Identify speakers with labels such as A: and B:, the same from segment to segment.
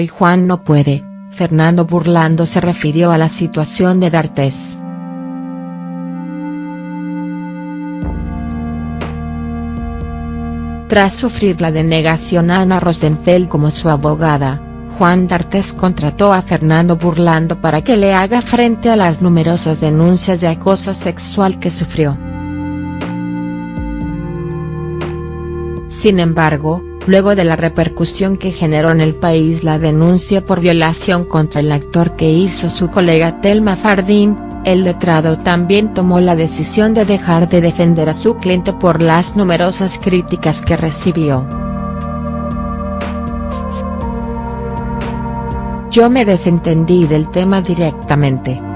A: Hoy Juan no puede, Fernando burlando se refirió a la situación de D'Artés. Tras sufrir la denegación a Ana Rosenfeld como su abogada, Juan D'Artés contrató a Fernando Burlando para que le haga frente a las numerosas denuncias de acoso sexual que sufrió. Sin embargo, luego de la repercusión que generó en el país la denuncia por violación contra el actor que hizo su colega Telma Fardín, el letrado también tomó la decisión de dejar de defender a su cliente por las numerosas críticas que recibió. Yo me desentendí del tema directamente.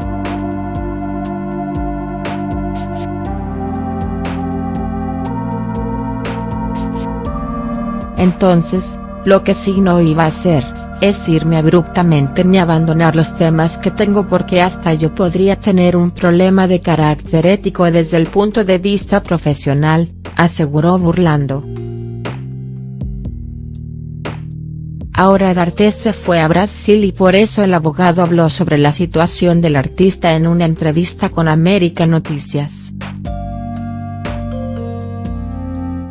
A: Entonces, lo que sí no iba a hacer, es irme abruptamente ni abandonar los temas que tengo porque hasta yo podría tener un problema de carácter ético desde el punto de vista profesional, aseguró burlando. Ahora D'Artes se fue a Brasil y por eso el abogado habló sobre la situación del artista en una entrevista con América Noticias.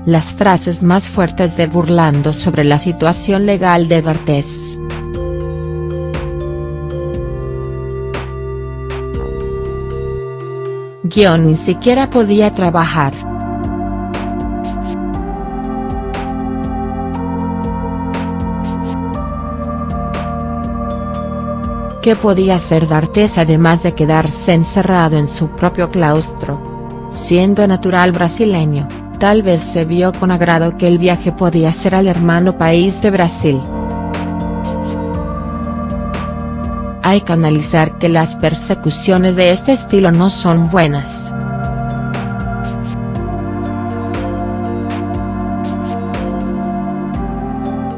A: Las frases más fuertes de burlando sobre la situación legal de D'Artés. Guión ni siquiera podía trabajar. ¿Qué podía hacer D'Artés además de quedarse encerrado en su propio claustro? Siendo natural brasileño tal vez se vio con agrado que el viaje podía ser al hermano país de Brasil. Hay que analizar que las persecuciones de este estilo no son buenas.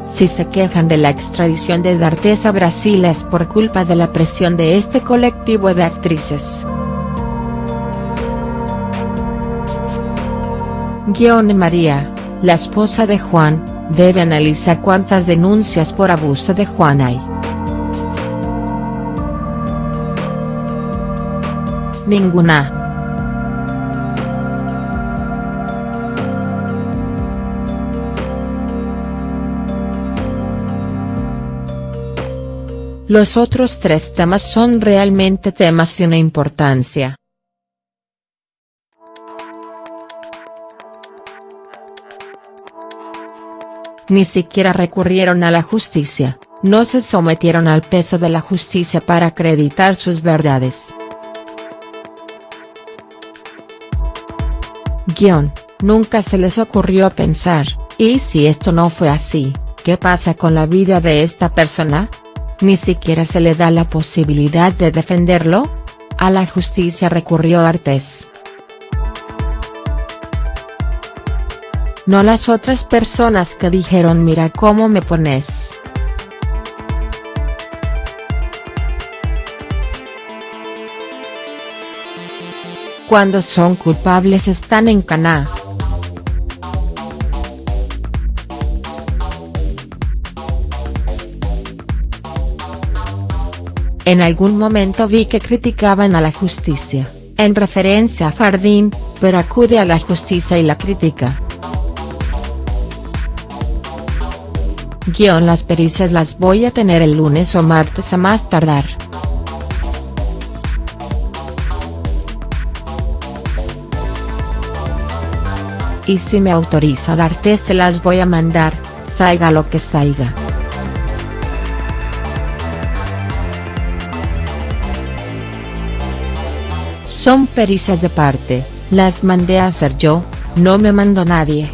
A: Si se quejan de la extradición de D'Artes a Brasil es por culpa de la presión de este colectivo de actrices. Guión María, la esposa de Juan, debe analizar cuántas denuncias por abuso de Juan hay. Ninguna. Los otros tres temas son realmente temas de una importancia. Ni siquiera recurrieron a la justicia, no se sometieron al peso de la justicia para acreditar sus verdades. Guión, nunca se les ocurrió pensar, ¿y si esto no fue así, qué pasa con la vida de esta persona? Ni siquiera se le da la posibilidad de defenderlo. A la justicia recurrió Artés. No las otras personas que dijeron mira cómo me pones. Cuando son culpables están en Caná. En algún momento vi que criticaban a la justicia, en referencia a Fardín, pero acude a la justicia y la crítica. Guión las pericias las voy a tener el lunes o martes a más tardar. Y si me autoriza darte se las voy a mandar, salga lo que salga. Son pericias de parte, las mandé a hacer yo, no me mandó nadie.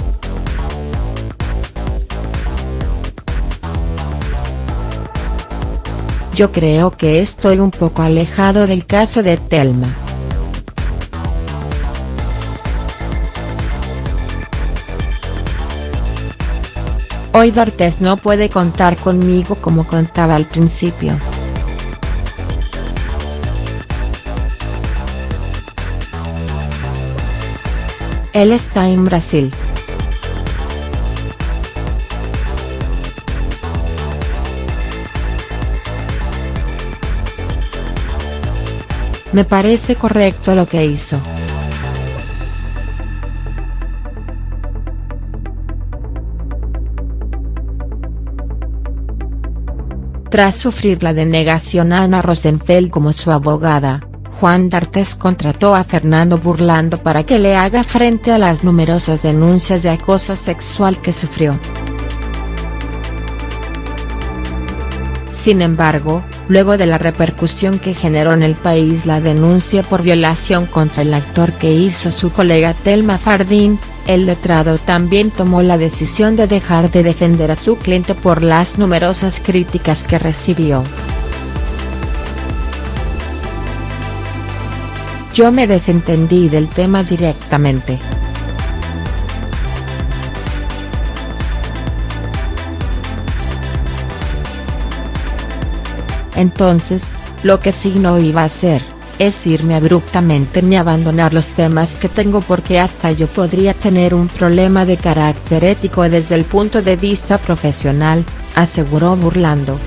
A: Yo creo que estoy un poco alejado del caso de Telma. Hoy D'Artes no puede contar conmigo como contaba al principio. Él está en Brasil. Me parece correcto lo que hizo. Tras sufrir la denegación a Ana Rosenfeld como su abogada, Juan D'Artes contrató a Fernando Burlando para que le haga frente a las numerosas denuncias de acoso sexual que sufrió. Sin embargo, luego de la repercusión que generó en el país la denuncia por violación contra el actor que hizo su colega Telma Fardín, el letrado también tomó la decisión de dejar de defender a su cliente por las numerosas críticas que recibió. Yo me desentendí del tema directamente. Entonces, lo que sí no iba a hacer, es irme abruptamente ni abandonar los temas que tengo porque hasta yo podría tener un problema de carácter ético desde el punto de vista profesional, aseguró burlando.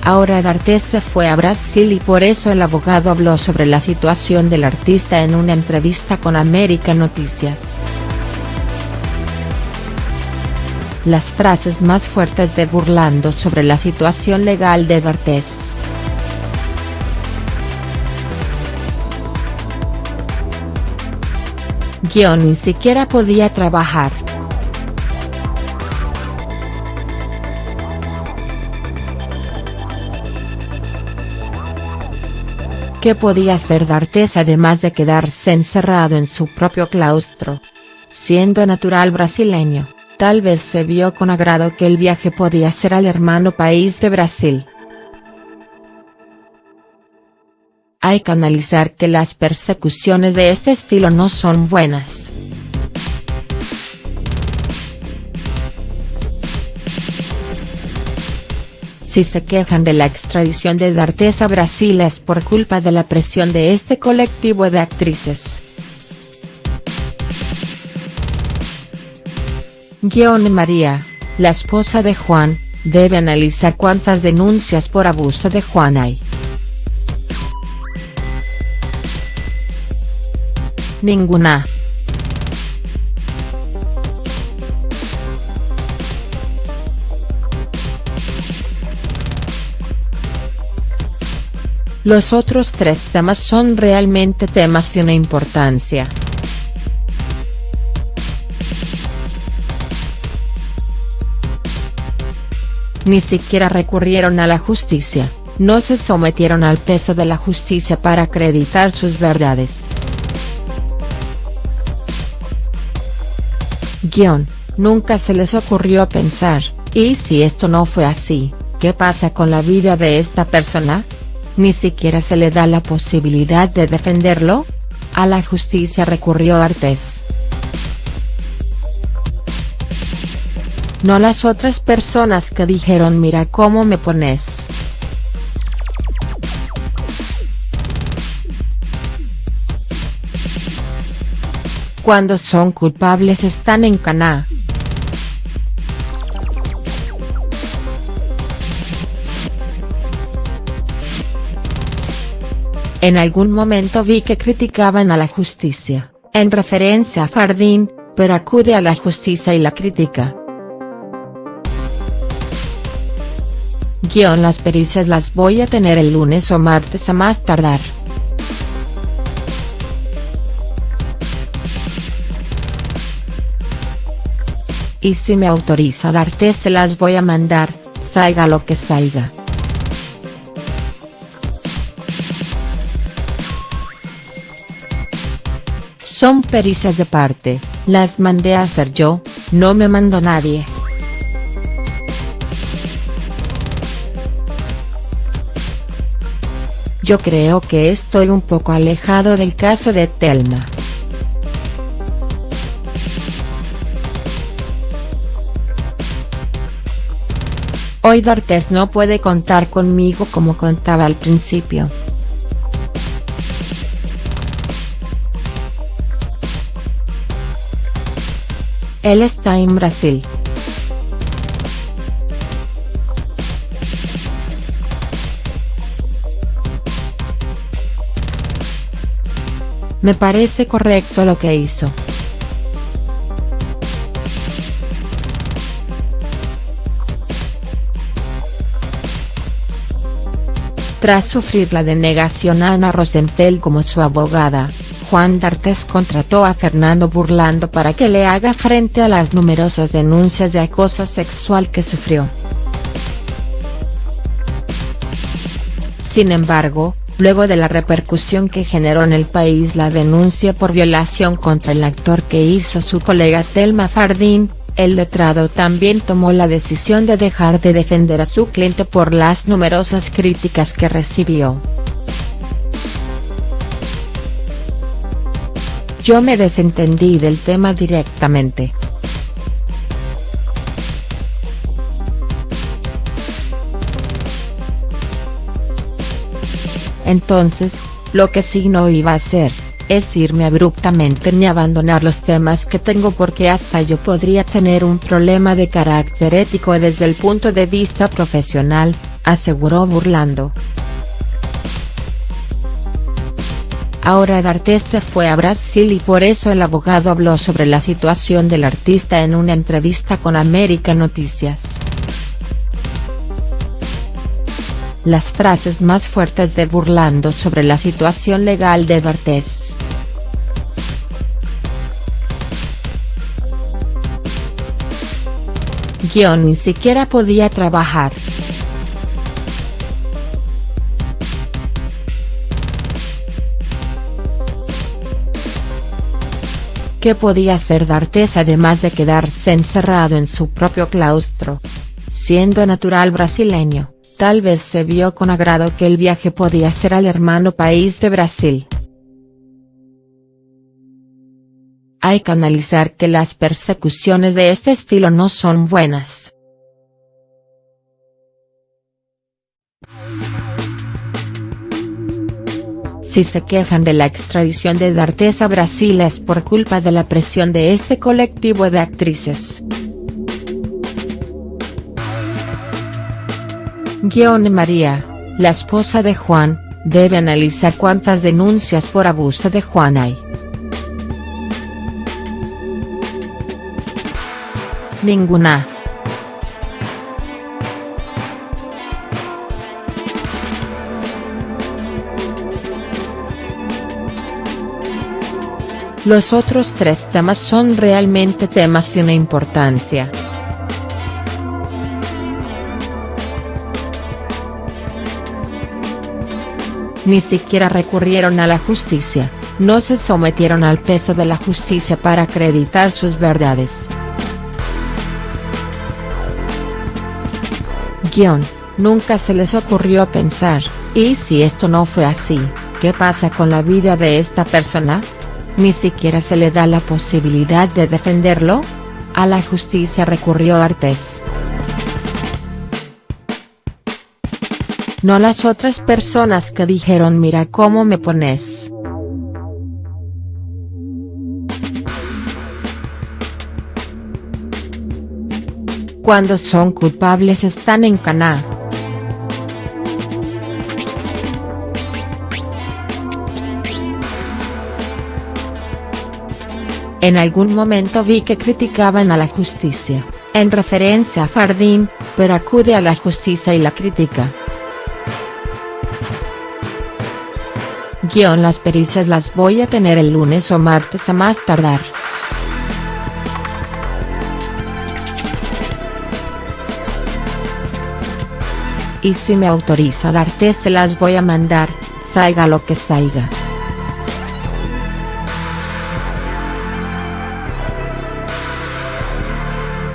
A: Ahora D'Artes se fue a Brasil y por eso el abogado habló sobre la situación del artista en una entrevista con América Noticias. Las frases más fuertes de burlando sobre la situación legal de D'Artes. Guión ni siquiera podía trabajar. ¿Qué podía hacer D'Artes además de quedarse encerrado en su propio claustro? Siendo natural brasileño tal vez se vio con agrado que el viaje podía ser al hermano país de Brasil. Hay que analizar que las persecuciones de este estilo no son buenas. Si se quejan de la extradición de D'Artes a Brasil es por culpa de la presión de este colectivo de actrices. Guión María, la esposa de Juan, debe analizar cuántas denuncias por abuso de Juan hay. Ninguna. Los otros tres temas son realmente temas de una importancia. Ni siquiera recurrieron a la justicia, no se sometieron al peso de la justicia para acreditar sus verdades. Guión, nunca se les ocurrió pensar, ¿y si esto no fue así, qué pasa con la vida de esta persona? Ni siquiera se le da la posibilidad de defenderlo. A la justicia recurrió Artés. No las otras personas que dijeron mira cómo me pones. Cuando son culpables están en Caná. En algún momento vi que criticaban a la justicia, en referencia a Fardín, pero acude a la justicia y la crítica. Guión las pericias las voy a tener el lunes o martes a más tardar. Y si me autoriza darte se las voy a mandar, salga lo que salga. Son pericias de parte, las mandé a hacer yo, no me mandó nadie. Yo creo que estoy un poco alejado del caso de Telma. Hoy D'Artes no puede contar conmigo como contaba al principio. Él está en Brasil. Me parece correcto lo que hizo. Tras sufrir la denegación a Ana Rosenfeld como su abogada, Juan D'Artes contrató a Fernando Burlando para que le haga frente a las numerosas denuncias de acoso sexual que sufrió. Sin embargo, luego de la repercusión que generó en el país la denuncia por violación contra el actor que hizo su colega Telma Fardín, el letrado también tomó la decisión de dejar de defender a su cliente por las numerosas críticas que recibió. Yo me desentendí del tema directamente. Entonces, lo que sí no iba a hacer, es irme abruptamente ni abandonar los temas que tengo porque hasta yo podría tener un problema de carácter ético desde el punto de vista profesional, aseguró burlando. Ahora D'Artes se fue a Brasil y por eso el abogado habló sobre la situación del artista en una entrevista con América Noticias. Las frases más fuertes de burlando sobre la situación legal de D'Artes. Guión ni siquiera podía trabajar. ¿Qué podía hacer D'Artes además de quedarse encerrado en su propio claustro? Siendo natural brasileño, tal vez se vio con agrado que el viaje podía ser al hermano país de Brasil. Hay que analizar que las persecuciones de este estilo no son buenas. Si se quejan de la extradición de D'Artes a Brasil es por culpa de la presión de este colectivo de actrices. Guione María, la esposa de Juan, debe analizar cuántas denuncias por abuso de Juan hay. Ninguna. Los otros tres temas son realmente temas de una importancia. Ni siquiera recurrieron a la justicia, no se sometieron al peso de la justicia para acreditar sus verdades. Guión, nunca se les ocurrió pensar, ¿y si esto no fue así, qué pasa con la vida de esta persona? Ni siquiera se le da la posibilidad de defenderlo. A la justicia recurrió Artes. No las otras personas que dijeron mira cómo me pones. Cuando son culpables están en Caná. En algún momento vi que criticaban a la justicia, en referencia a Fardín, pero acude a la justicia y la crítica. Guión las pericias las voy a tener el lunes o martes a más tardar. y si me autoriza darte se las voy a mandar, salga lo que salga.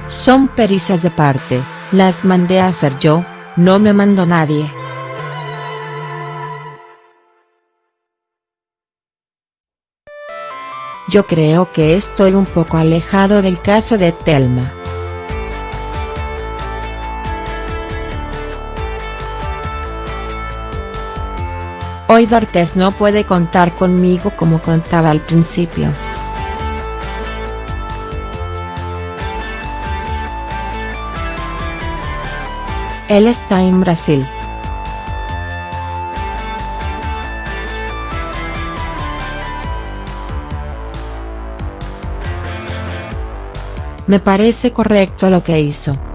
A: Son pericias de parte, las mandé a hacer yo, no me mandó nadie. Yo creo que estoy un poco alejado del caso de Telma. Hoy D'Artes no puede contar conmigo como contaba al principio. Él está en Brasil. Me parece correcto lo que hizo.